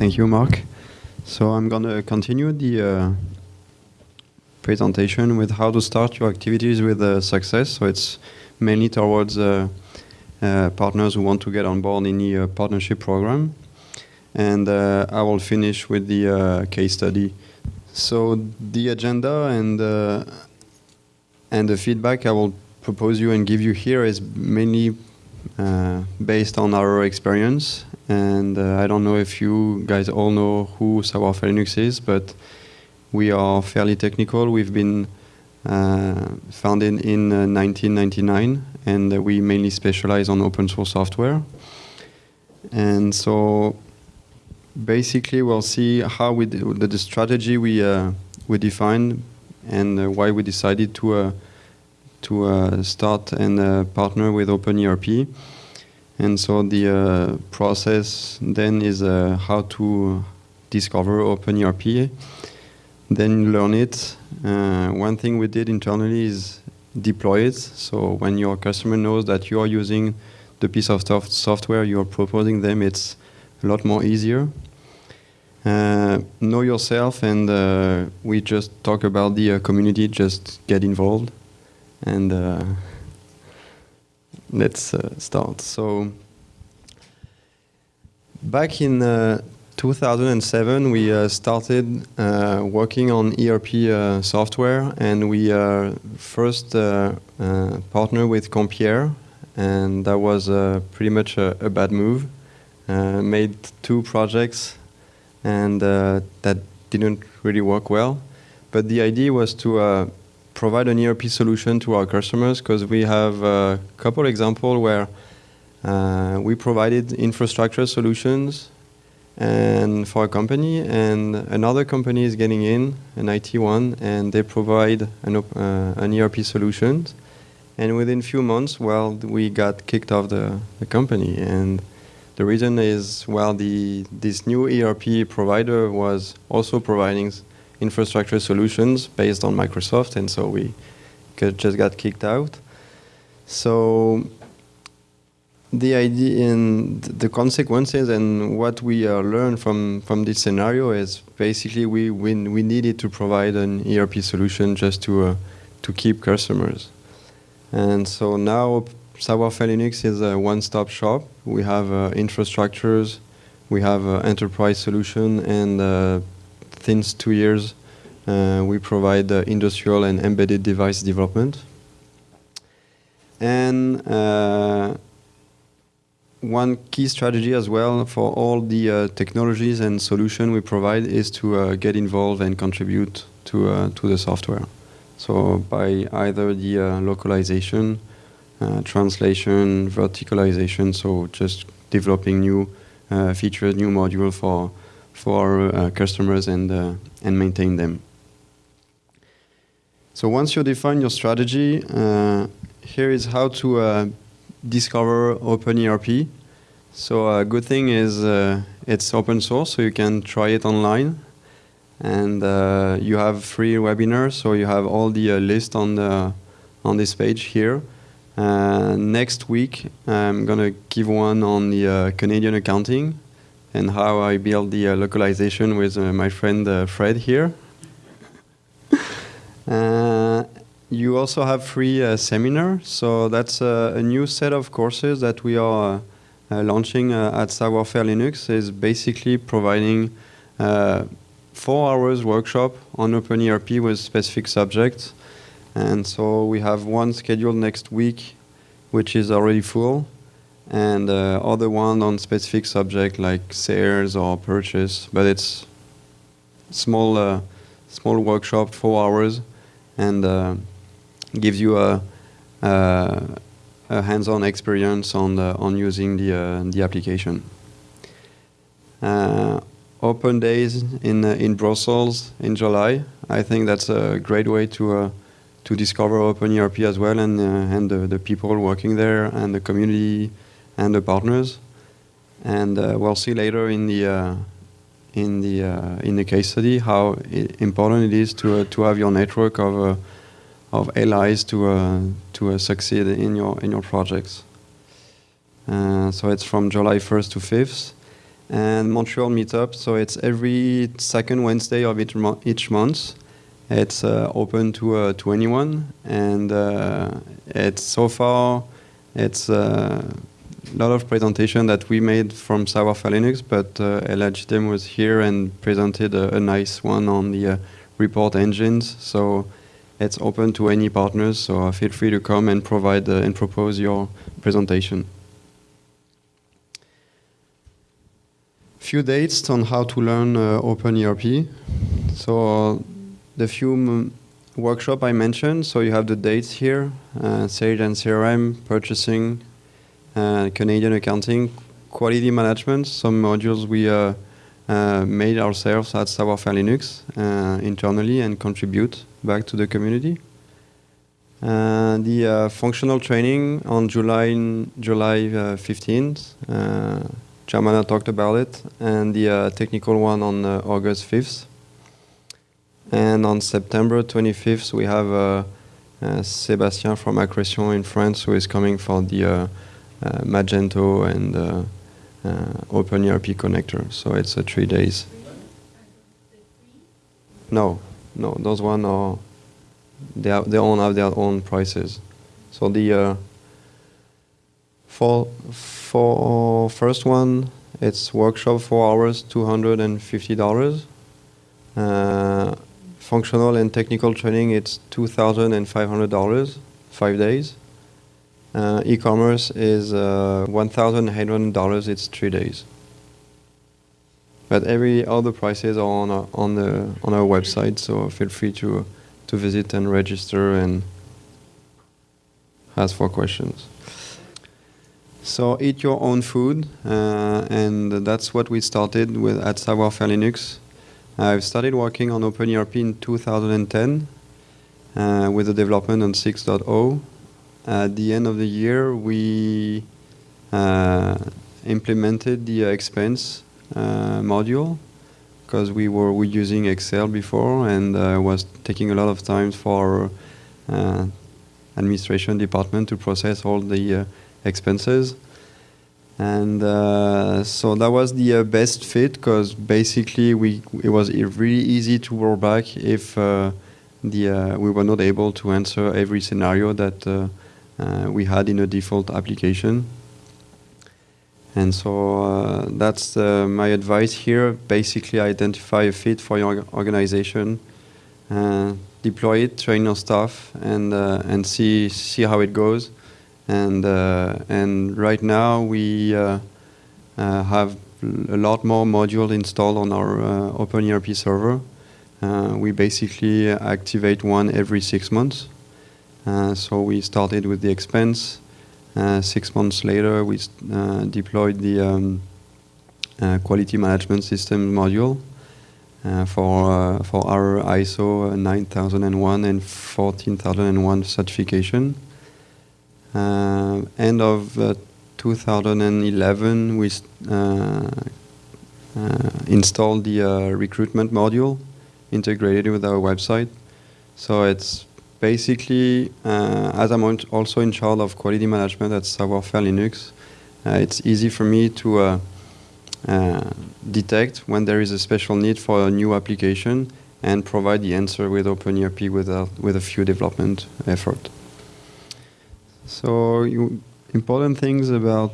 Thank you, Mark. So I'm going to continue the uh, presentation with how to start your activities with uh, success. So it's mainly towards uh, uh partners who want to get on board in the uh, partnership program. And uh, I will finish with the case study. So the agenda and and the feedback I will propose you and give you here is mainly based on our experience and uh, I don't know if you guys all know who Savoir-Faire Linux is, but we are fairly technical. We've been uh, founded in uh, 1999, and we mainly specialize on open source software. And so basically we'll see how we the, the strategy we uh, we defined and uh, why we decided to uh, to uh, start and partner with OpenERP. And so the uh, process then is uh, how to discover OpenERP, then learn it. Uh, one thing we did internally is deploy it. So when your customer knows that you are using the piece of software you're proposing them, it's a lot more easier. Uh, know yourself, and uh, we just talk about the uh, community. Just get involved, and let's uh, start. So back in uh, 2007, we uh, started uh, working on ERP uh, software, and we uh, first partnered with Compiere, and that was pretty much a, a bad move. made two projects, and that didn't really work well. But the idea was to provide an ERP solution to our customers because we have a couple examples where uh, we provided infrastructure solutions and for a company and another company is getting in, an IT one, and they provide an, uh, an ERP solution. And within few months, well, we got kicked off the, the company. And the reason is, well, the, this new ERP provider was also providing infrastructure solutions based on Microsoft, and so we just got kicked out. So the idea and the consequences and what we uh, learned from from this scenario is basically we we, we needed to provide an ERP solution just to uh, to keep customers, and so now Savoir-Faire Linux is a one-stop shop. We have uh, infrastructures, we have uh, enterprise solution, and uh, since two years, uh, we provide uh, industrial and embedded device development. And uh, one key strategy as well for all the uh, technologies and solution we provide is to uh, get involved and contribute to uh, to the software. So by either the localization, translation, verticalization, so just developing new features, new module for for uh, customers and uh, and maintain them. So once you define your strategy, uh, here is how to uh, discover OpenERP. So a good thing is uh, it's open source, so you can try it online. And uh, you have free webinars, so you have all the list on the on this page here. next week, I'm gonna give one on the Canadian accounting and how I build the uh, localization with uh, my friend uh, Fred here. Uh, you also have free uh, seminar, so that's uh, a new set of courses that we are launching at Savoir-Faire Linux. is basically providing four hours workshop on OpenERP with specific subjects. And so we have one scheduled next week, which is already full and uh, other one on specific subject like sales or purchase. But it's small, uh, small workshop, four hours, and uh, gives you a, a, a hands-on experience on the, on using the uh, the application. Uh, open days in uh, in Brussels in July. I think that's a great way to to discover OpenERP as well, and and the, the people working there and the community and the partners. And uh, we'll see later in the uh, in the uh, in the case study how important it is to to have your network of of allies to to succeed in your in your projects. so it's from July 1st to 5th. and Montreal meetup. So it's every second Wednesday of each, mo- each month. It's uh, open to uh, to anyone, and uh, it's so far it's uh, lot of presentation that we made from Savoir-Faire Linux, but uh, Jitem was here and presented a, a nice one on the uh, report engines. So it's open to any partners. So uh, feel free to come and provide uh, and propose your presentation. Few dates on how to learn uh, OpenERP. So the few workshop I mentioned. So you have the dates here: uh, Sage and CRM, purchasing, uh, Canadian accounting, quality management. Some modules we uh, uh, made ourselves at Savoir-Faire Linux uh, internally and contribute back to the community. Uh, the functional training on July July uh, 15th. Uh, Jamana talked about it, and the technical one on August 5th. And on September 25th, we have Sébastien from Akretion in France who is coming for the Magento and uh, uh, OpenERP connector. So it's uh, three days. No, no, those one are they are, they all have their own prices. So the uh, for for first one, it's workshop four hours, two hundred and fifty dollars. Uh, functional and technical training, it's two thousand and five hundred dollars, five days. Uh, e-commerce is uh, one thousand eight hundred dollars. It's three days. But every other prices are on our, on the on our website, so feel free to to visit and register and ask for questions. So eat your own food, uh, and that's what we started with at Savoir-Faire Linux. I've started working on OpenERP in 2010 uh, with the development on 6.0. At the end of the year, we uh, implemented the expense uh, module because we were we using Excel before and uh, was taking a lot of time for administration department to process all the expenses. And uh, so that was the uh, best fit because basically we it was really easy to roll back if uh, the we were not able to answer every scenario that we had in a default application. And so uh, that's uh, my advice here. Basically, identify a fit for your organization, uh, deploy it, train your staff, and uh, and see see how it goes. And uh, and right now we uh, uh, have a lot more modules installed on our uh, OpenERP server. Uh, we basically activate one every six months. Uh, so we started with the expense. Uh, six months later, we uh, deployed the um, quality management system module for for our ISO 9001 and 14001 certification. End of uh, 2011, we uh, installed the uh, recruitment module integrated with our website. So it's basically, uh, as I'm also in charge of quality management at Savoir-Faire Linux, uh, it's easy for me to uh, uh, detect when there is a special need for a new application and provide the answer with OpenERP without, with a few development effort. So you, important things about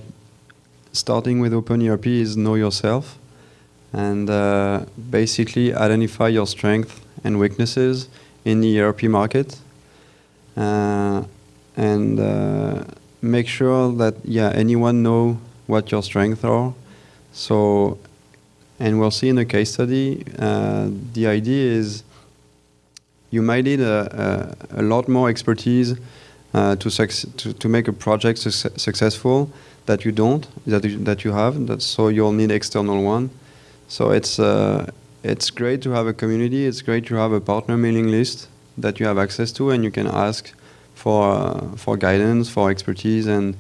starting with OpenERP is know yourself and uh, basically identify your strengths and weaknesses in the ERP market and uh, make sure that yeah anyone know what your strengths are so and we'll see in the case study uh, the idea is you might need a, a, a lot more expertise uh, to, to to make a project suc- successful that you don't that you, that you have that so you'll need external one so it's uh, it's great to have a community. It's great to have a partner mailing list that you have access to, and you can ask for uh, for guidance, for expertise, and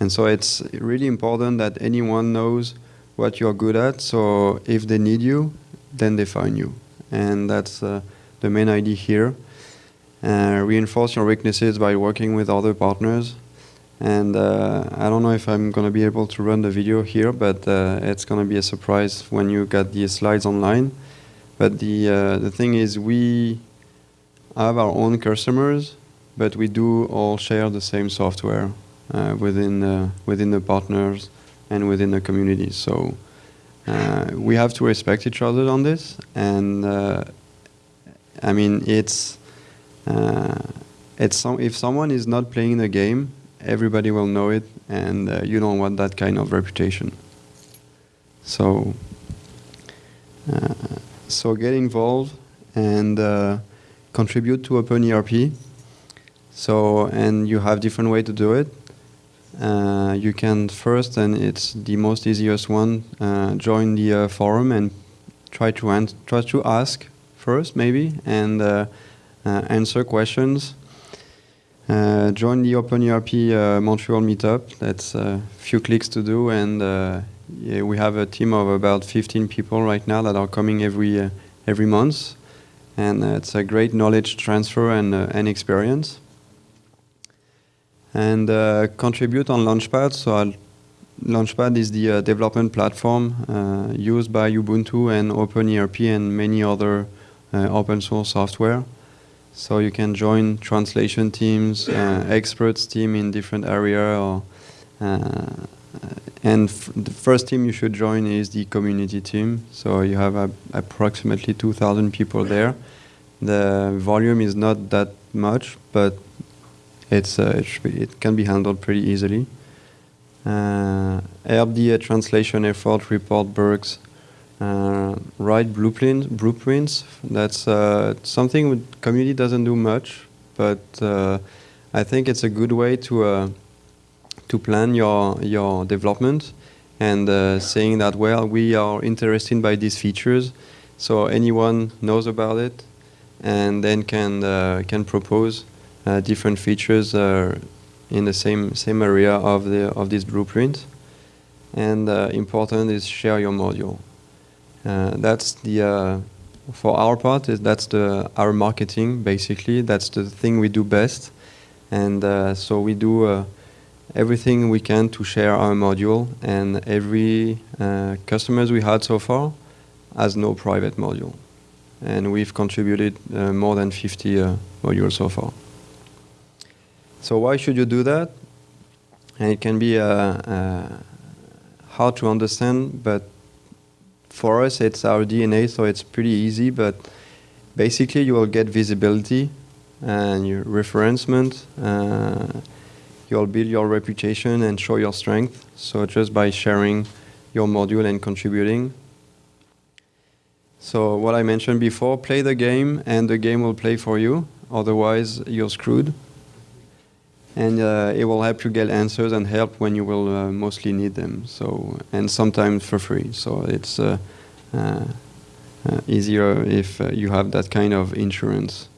and so it's really important that anyone knows what you're good at. So if they need you, then they find you, and that's uh, the main idea here. Uh, reinforce your weaknesses by working with other partners, And uh, I don't know if I'm going to be able to run the video here, but uh, it's going to be a surprise when you get the slides online. But the, uh, the thing is, we have our own customers, but we do all share the same software uh, within, uh, within the partners and within the community. So uh, we have to respect each other on this. And I mean, it's, it's some, if someone is not playing the game, everybody will know it, and uh, you don't want that kind of reputation. So, uh, so get involved and uh, contribute to Open OpenERP. So, and you have different way to do it. Uh, you can first, and it's the most easiest one, uh, join the uh, forum and try to try to ask first, maybe, and answer questions uh, join the OpenERP uh, Montreal meetup. That's a few clicks to do, and uh, yeah, we have a team of about 15 people right now that are coming every uh, every month, and uh, it's a great knowledge transfer and uh, and experience. And contribute on Launchpad. So Launchpad is the development platform used by Ubuntu and OpenERP and many other open source software. So you can join translation teams, uh, experts team in different area, or uh, and the first team you should join is the community team. So you have approximately 2,000 people there. The volume is not that much, but it's uh, it, it, can be handled pretty easily. Uh, the translation effort, report bugs, uh, write blueprint, blueprints. That's uh, something community doesn't do much, but uh, I think it's a good way to uh, to plan your your development and uh, saying that well we are interested by these features, so anyone knows about it, and then can uh, can propose different features in the same same area of the of this blueprint. And important is share your module. Uh, that's the uh, for our part is that's the our marketing basically that's the thing we do best and uh, so we do everything we can to share our module and every customers we had so far has no private module and we've contributed uh, more than 50 uh, modules so far. So why should you do that? And it can be uh, hard to understand, but for us, it's our DNA, so it's pretty easy. But basically, you will get visibility and your referencement. You'll build your reputation and show your strength. So just by sharing your module and contributing. So what I mentioned before, play the game and the game will play for you. Otherwise, you're screwed and uh, it will help you get answers and help when you will uh, mostly need them. So and sometimes for free. So it's uh, uh, uh easier if uh, you have that kind of insurance.